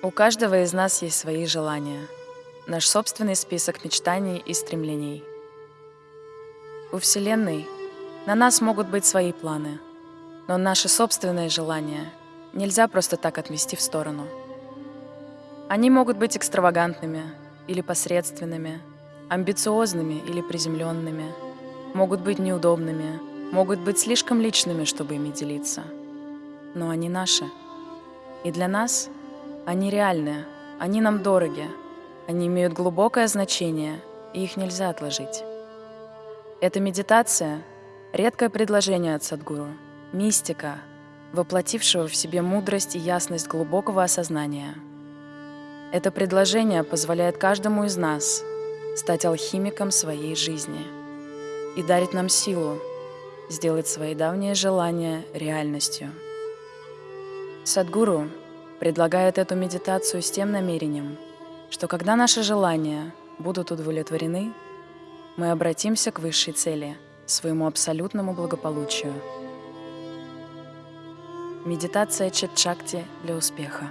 У каждого из нас есть свои желания, наш собственный список мечтаний и стремлений. У Вселенной на нас могут быть свои планы, но наши собственные желания нельзя просто так отмести в сторону. Они могут быть экстравагантными или посредственными, амбициозными или приземленными, могут быть неудобными, могут быть слишком личными, чтобы ими делиться. Но они наши. И для нас они реальные, они нам дороги, они имеют глубокое значение, и их нельзя отложить. Эта медитация — редкое предложение от Садгуру, мистика, воплотившего в себе мудрость и ясность глубокого осознания. Это предложение позволяет каждому из нас стать алхимиком своей жизни и дарит нам силу сделать свои давние желания реальностью. Садгуру предлагает эту медитацию с тем намерением, что когда наши желания будут удовлетворены, мы обратимся к высшей цели, своему абсолютному благополучию. Медитация Четчакти для успеха.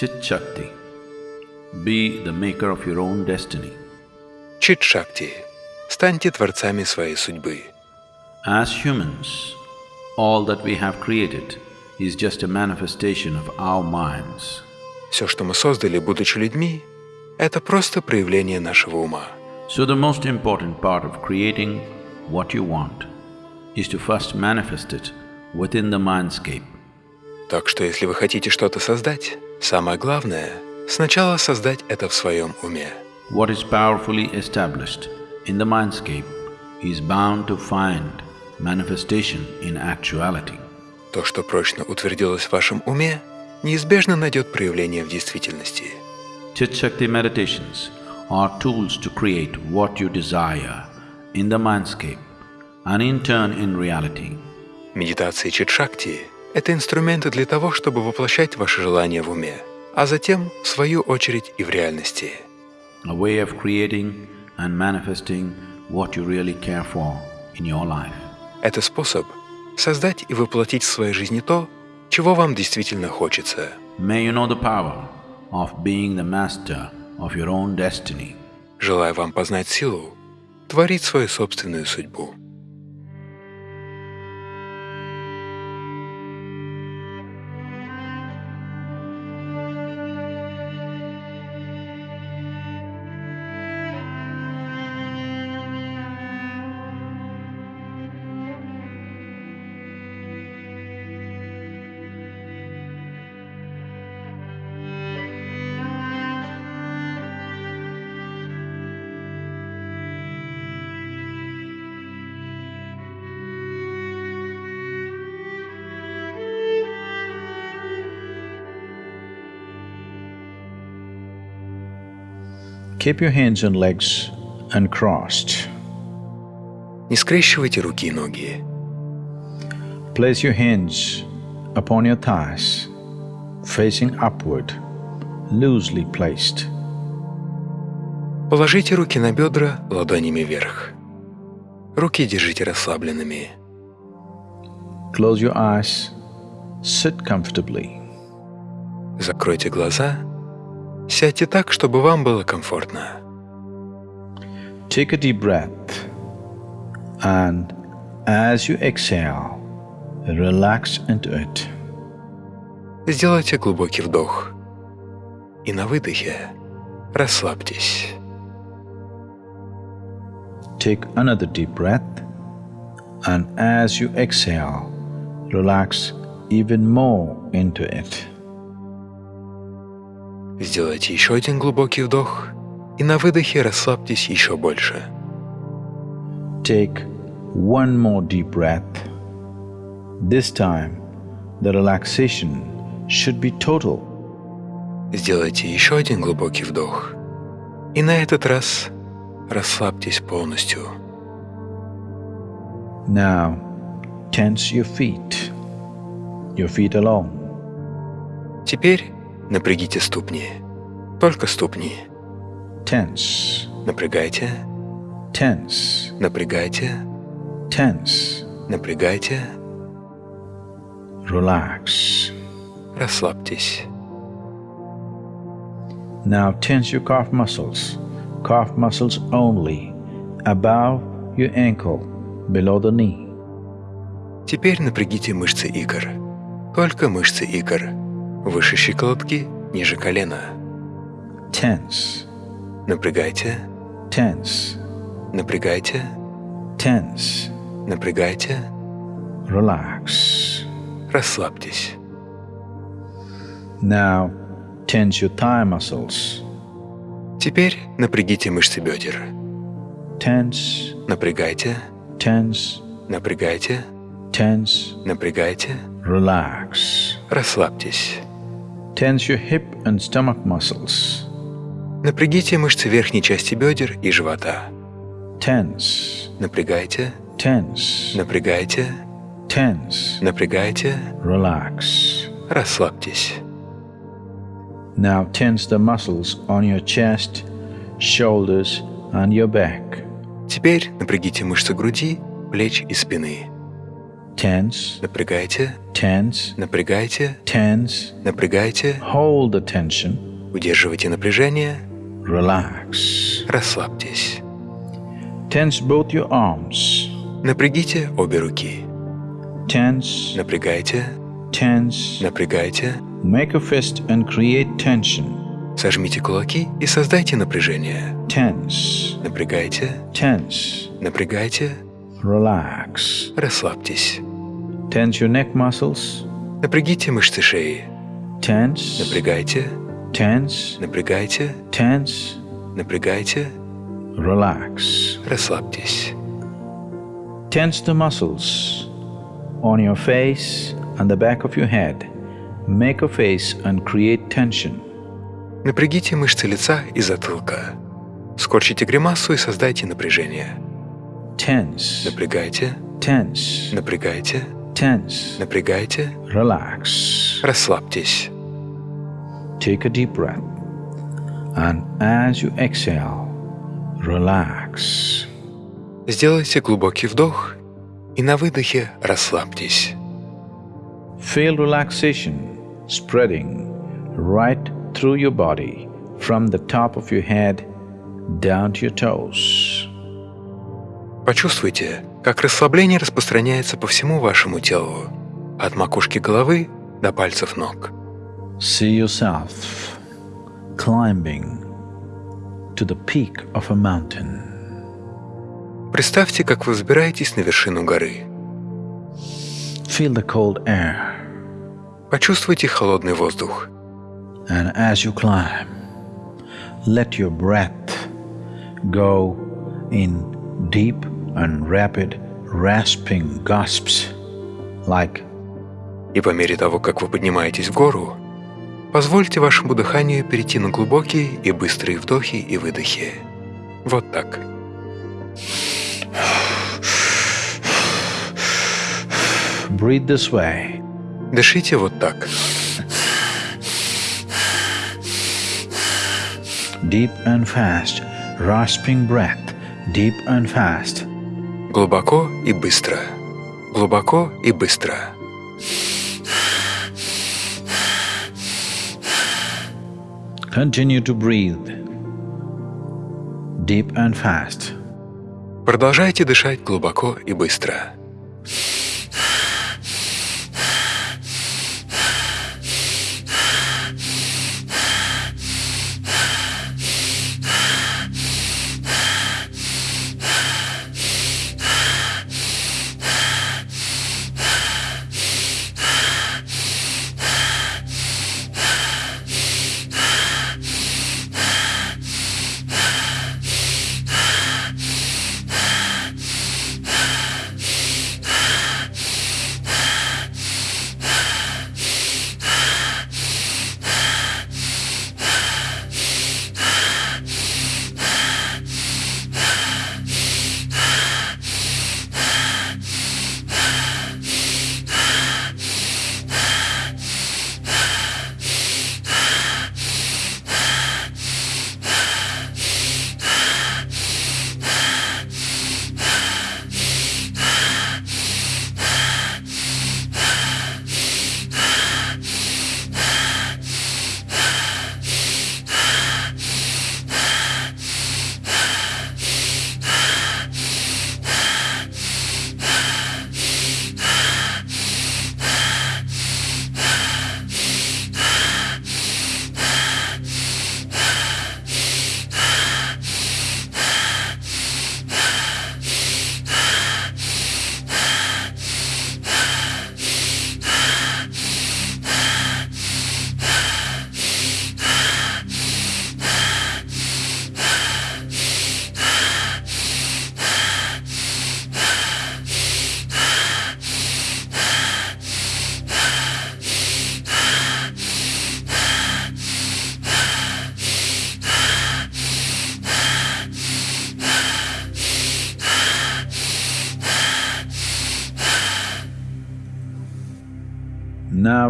Chit Be the maker of your own destiny. Чит-шакти. Станьте творцами своей судьбы. As humans, all that we have created is just a manifestation of our minds. Все, что мы создали, будучи людьми, это просто проявление нашего ума. So the most important part of creating what you want is to first manifest it within the mindscape. Так что если вы хотите что-то создать, самое главное — сначала создать это в своем уме. What is powerfully established in the mindscape is bound to find manifestation in actuality. То, что прочно утвердилось в вашем уме, неизбежно найдет проявление в действительности. Chit meditations are tools to create what you desire in the mindscape and in turn in reality. Медитации чит-шакти — это инструменты для того, чтобы воплощать ваши желания в уме, а затем, в свою очередь, и в реальности. A way of creating and manifesting what you really care for in your life. Это способ создать и воплотить в своей жизни то, чего вам действительно хочется. May you know the power of being the master of your own destiny. Желаю вам познать силу, творить свою собственную судьбу. Keep your hands and legs uncrossed. Не скрещивайте руки и ноги. Place your hands upon your thighs, facing upward, loosely placed. Положите руки на бедра ладонями вверх. Руки держите расслабленными. Close your eyes, sit comfortably. Закройте глаза Сядьте так, чтобы вам было комфортно. Take a deep breath and as you exhale, relax into it. Сделайте глубокий вдох и на выдохе расслабьтесь. Take another deep breath and as you exhale, relax even more into it. Сделайте еще один глубокий вдох и на выдохе расслабьтесь еще больше. Take one more deep breath. This time, the relaxation should be total. Сделайте еще один глубокий вдох. И на этот раз расслабьтесь полностью. Now, tense your feet, your feet alone. Теперь Напрягите ступни. Только ступни. Tense. Напрягайте. Tense. Напрягайте. Tense. Напрягайте. relax. Расслабьтесь. Now tense your calf muscles, calf muscles only, above your ankle, below the knee. Теперь напрягите мышцы икр. Только мышцы икр. Выше щиколотки, ниже колена. Tense, Напрягайте, tense, напрягайте, tense, напрягайте, relax. расслабьтесь. Now tense your thigh muscles, Теперь напрягите мышцы бедер. tense, Напрягайте, tense, напрягайте, tense, напрягайте, relax. расслабьтесь. Tense your hip and stomach muscles, Напрягите мышцы верхней части бедер и живота. tense, Напрягайте, tense, напрягайте, tense, напрягайте, relax. расслабьтесь. Now tense the muscles on your chest, shoulders, and your back. Теперь напрягите мышцы груди, плеч и спины. Tense, Напрягайте, tense, напрягайте, tense. напрягайте, Hold the tension, удерживайте напряжение, relax. расслабьтесь. Tense both your arms. Напрягите обе руки. Tense, Напрягайте, tense. напрягайте, Make a fist and create tension. сожмите кулаки и создайте напряжение. Tense, Напрягайте, tense. напрягайте, Relax. расслабьтесь. Tense your neck muscles. Напрягите мышцы шеи. Tense, Напрягайте, tense, напрягайте, tense. напрягайте, Relax. расслабьтесь. Tense the muscles on your face and the back of your head. Make a face and create tension. Напрягите мышцы лица и затылка. Скорчите гримасу и создайте напряжение. Tense, Напрягайте, tense, напрягайте, tense. напрягайте, Relax. расслабьтесь. Take a deep breath. And as you exhale, relax. Сделайте глубокий вдох и на выдохе расслабьтесь. Feel relaxation spreading right through your body from the top of your head down to your toes. Почувствуйте, как расслабление распространяется по всему вашему телу, от макушки головы до пальцев ног. See yourself climbing to the peak of a mountain. Представьте, как вы взбираетесь на вершину горы. Feel the cold air, Почувствуйте холодный воздух. and as you climb, let your breath go in deep and rapid rasping gasps like И по мере того, как вы поднимаетесь в гору, позвольте вашему дыханию перейти на глубокие и быстрые вдохи и выдохи. Вот так. breathe this way. Дышите вот так. Deep and fast, rasping breath, deep and fast. Глубоко и быстро. Глубоко и быстро. Continue to breathe. Deep and fast. Продолжайте дышать глубоко и быстро.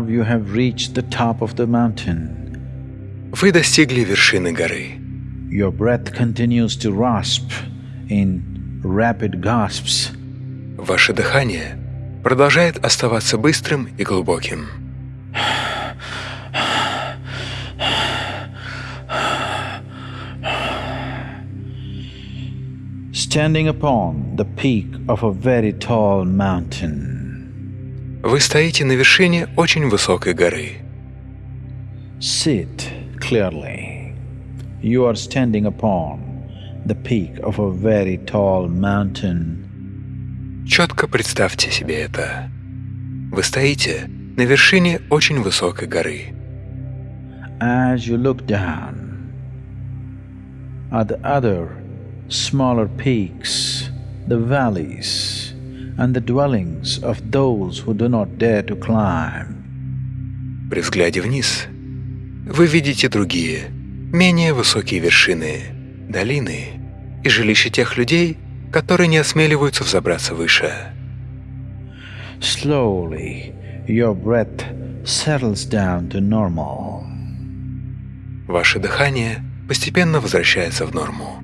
you have reached the top of the mountain. Вы достигли вершины горы. Your breath continues to rasp in rapid gasps. Ваше дыхание продолжает оставаться быстрым и глубоким. Standing upon the peak of a very tall mountain. Вы стоите на вершине очень высокой горы. Sit clearly. You are standing upon the peak of a very tall mountain. Четко представьте себе это. Вы стоите на вершине очень высокой горы. As you look down at the other smaller peaks, the valleys, and the dwellings of those who do not dare to climb, При взгляде вниз вы видите другие, менее высокие вершины, долины и жилища тех людей, которые не осмеливаются взобраться выше. slowly your breath settles down to normal. Ваше дыхание постепенно возвращается в норму.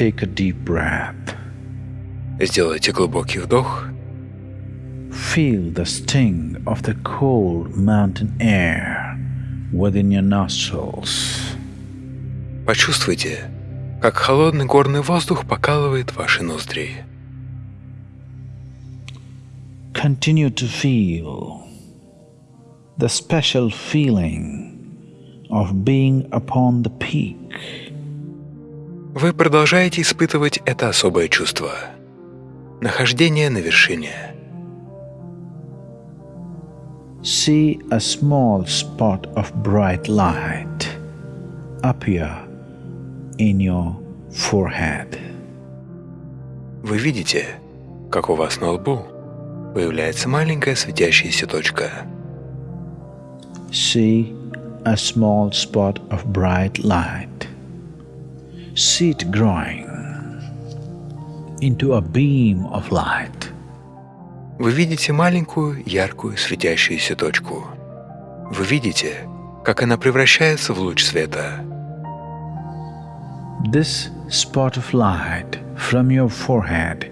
Take a deep breath. Сделайте глубокий вдох, Feel the sting of the cold mountain air within your nostrils. почувствуйте, как холодный горный воздух покалывает ваши ноздри. Continue to feel the special feeling of being upon the peak. Вы продолжаете испытывать это особое чувство – нахождение на вершине. See a small spot of bright light appear in your forehead. Вы видите, как у вас на лбу появляется маленькая светящаяся точка. See a small spot of bright light. See it growing into a beam of light. Вы видите маленькую, яркую, светящуюся точку. Вы видите, как она превращается в луч света. This spot of light from your forehead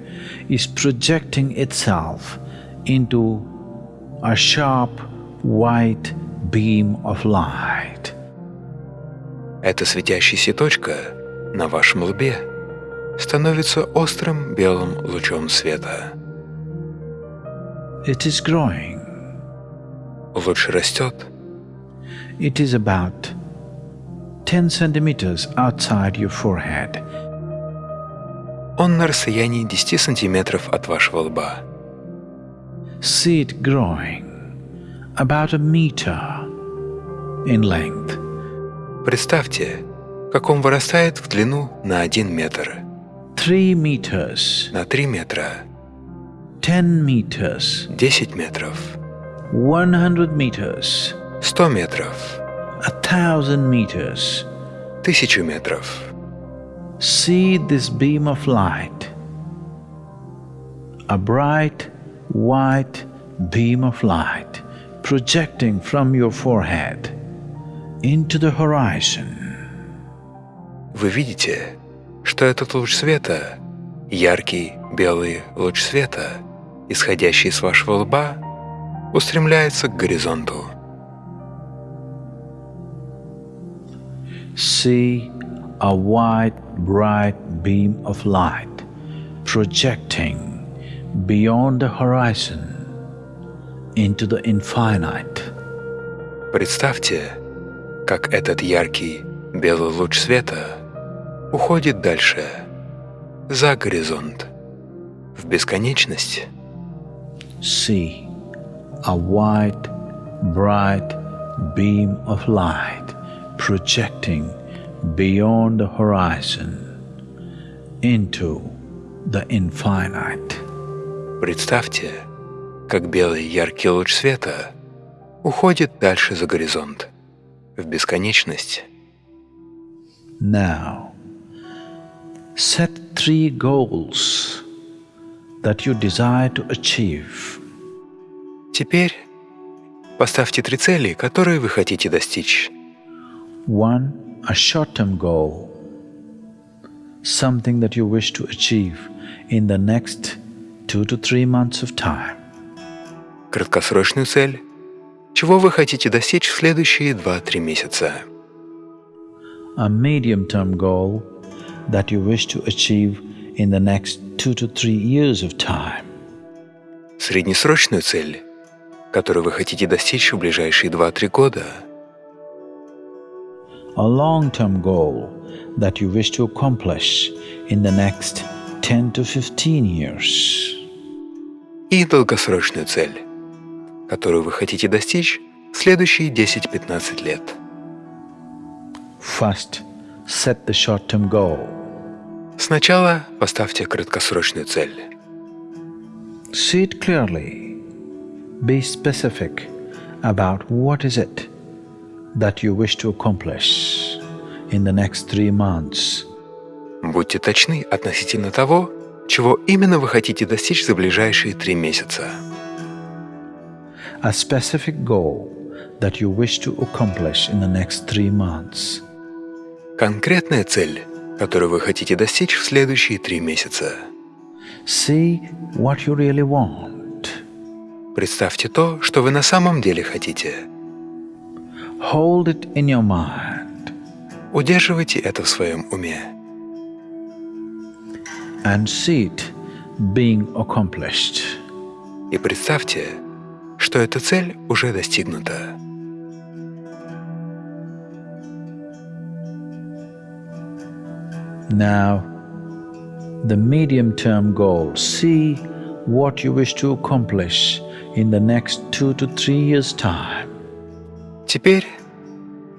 is projecting itself into a sharp white beam of light. Эта светящаяся точка на вашем лбе становится острым белым лучом света. It is growing. Луч растет, It is about 10 centimeters outside your forehead. он на расстоянии 10 сантиметров от вашего лба. See it growing about a meter in length. Представьте, как он вырастает в длину на 1 метр, 3 meters, на 3 метра, 10 meters, 10 метров, 100 meters, 100 метров, a thousand meters. 1000 метров. See this beam of light, a bright white beam of light projecting from your forehead into the horizon. Вы видите, что этот луч света, яркий белый луч света, исходящий с вашего лба, устремляется к горизонту. See a white bright beam of light projecting beyond the horizon into the infinite. Представьте, как этот яркий белый луч света уходит дальше, за горизонт, в бесконечность. see a white, bright beam of light projecting beyond the horizon into the infinite. Представьте, как белый яркий луч света уходит дальше за горизонт, в бесконечность. Now, set three goals that you desire to achieve. Теперь поставьте три цели, которые вы хотите достичь. One, a short term goal, something that you wish to achieve in the next two to three months of time. Краткосрочную цель, чего вы хотите достичь в следующие 2-3 месяца. A medium term goal that you wish to achieve in the next two to three years of time. Среднесрочную цель, которую вы хотите достичь в ближайшие 2-3 года. A long term goal that you wish to accomplish in the next 10 to 15 years. И долгосрочную цель, которую вы хотите достичь в следующие 10-15 лет. First, set the short term goal. Сначала поставьте краткосрочную цель. See it clearly. Be specific about what is it that you wish to accomplish in the next three months. Будьте точны относительно того, чего именно вы хотите достичь за ближайшие три месяца. A specific goal that you wish to accomplish in the next three months. Конкретная цель, которую вы хотите достичь в следующие три месяца. See what you really want. Представьте то, что вы на самом деле хотите. Hold it in your mind Удерживайте это в своем уме. and see it being accomplished. И представьте, что эта цель уже достигнута. Now, the medium term goal see what you wish to accomplish in the next two to three years' time. Теперь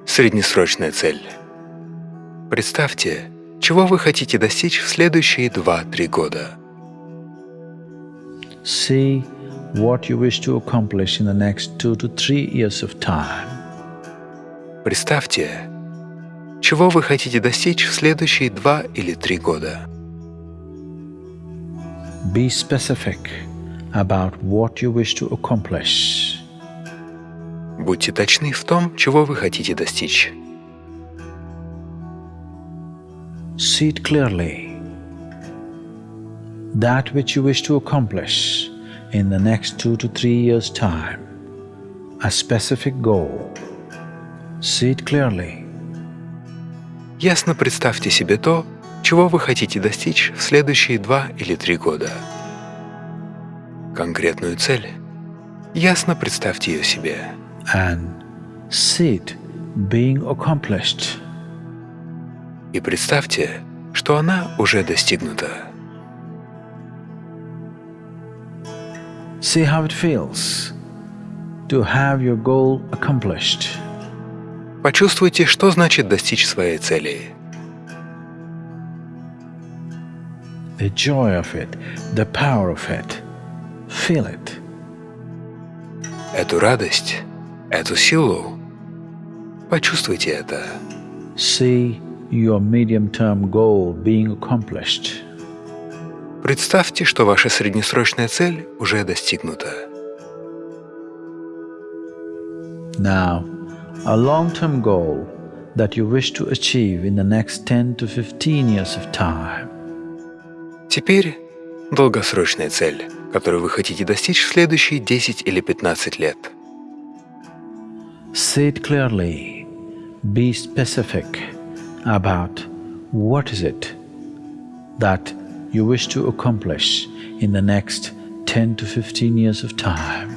среднесрочная цель. Представьте, чего вы хотите достичь в следующие 2-3 года. See what you wish to accomplish in the next two to three years of time. Представьте, чего вы хотите достичь в следующие 2 или 3 года. Be specific about what you wish to accomplish. Будьте точны в том, чего вы хотите достичь. See it clearly. That which you wish to accomplish in the next two to three years' time. A specific goal. See it clearly. Ясно представьте себе то, чего вы хотите достичь в следующие 2 или 3 года. Конкретную цель. Ясно представьте ее себе. and see it being accomplished. И представьте, что она уже достигнута. See how it feels to have your goal accomplished. Почувствуйте, что значит достичь своей цели. The joy of it, the power of it. Feel it. Эту радость, эту силу. Почувствуйте это. See your medium term goal being accomplished. Представьте, что ваша среднесрочная цель уже достигнута. Now, a long term goal that you wish to achieve in the next 10 to 15 years of time. Теперь долгосрочная цель, которую вы хотите достичь в следующие 10 или 15 лет. See it clearly. Be specific about what is it that you wish to accomplish in the next 10 to 15 years of time.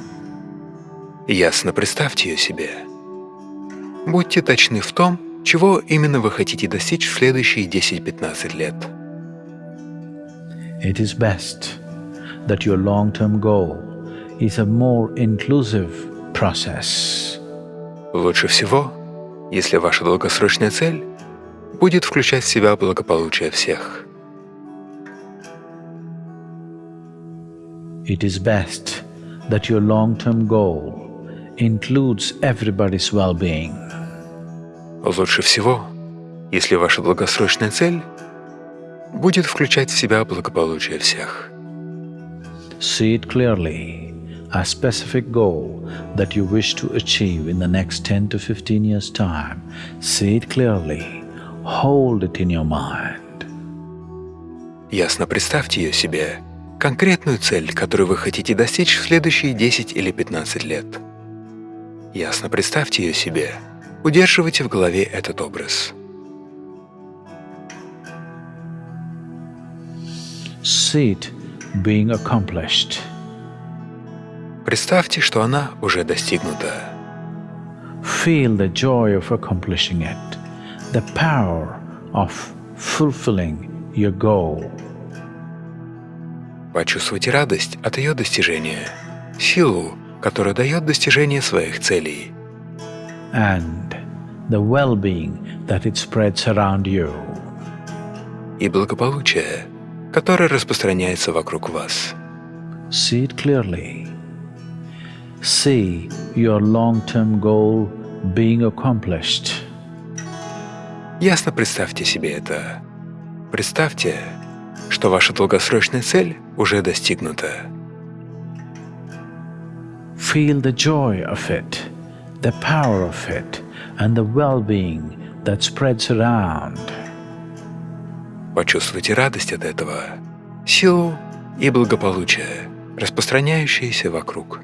Ясно представьте ее себе. Будьте точны в том, чего именно вы хотите достичь в следующие 10-15 лет. It is best that your long-term goal is a more inclusive process. Лучше всего, если ваша долгосрочная цель будет включать в себя благополучие всех. It is best that your long-term goal includes everybody's well-being. Лучше всего, если ваша долгосрочная цель будет включать в себя благополучие всех. see it clearly, a specific goal that you wish to achieve in the next 10 to 15 years' time. See it clearly, hold it in your mind. Ясно представьте ее себе, конкретную цель, которую вы хотите достичь в следующие 10 или 15 лет. Ясно представьте ее себе, удерживайте в голове этот образ. Being accomplished. Представьте, что она уже достигнута. Feel the joy of accomplishing it, the power of fulfilling your goal. Почувствуйте радость от ее достижения, силу, которая дает достижение своих целей, and the well being that it spreads around you. и благополучие, которое распространяется вокруг вас. See it clearly. See your long term goal being accomplished. Ясно представьте себе это. Представьте, что ваша долгосрочная цель уже достигнута. Feel the joy of it, the power of it, and the well being that spreads around. Почувствуйте радость от этого, силу и благополучие, распространяющиеся вокруг.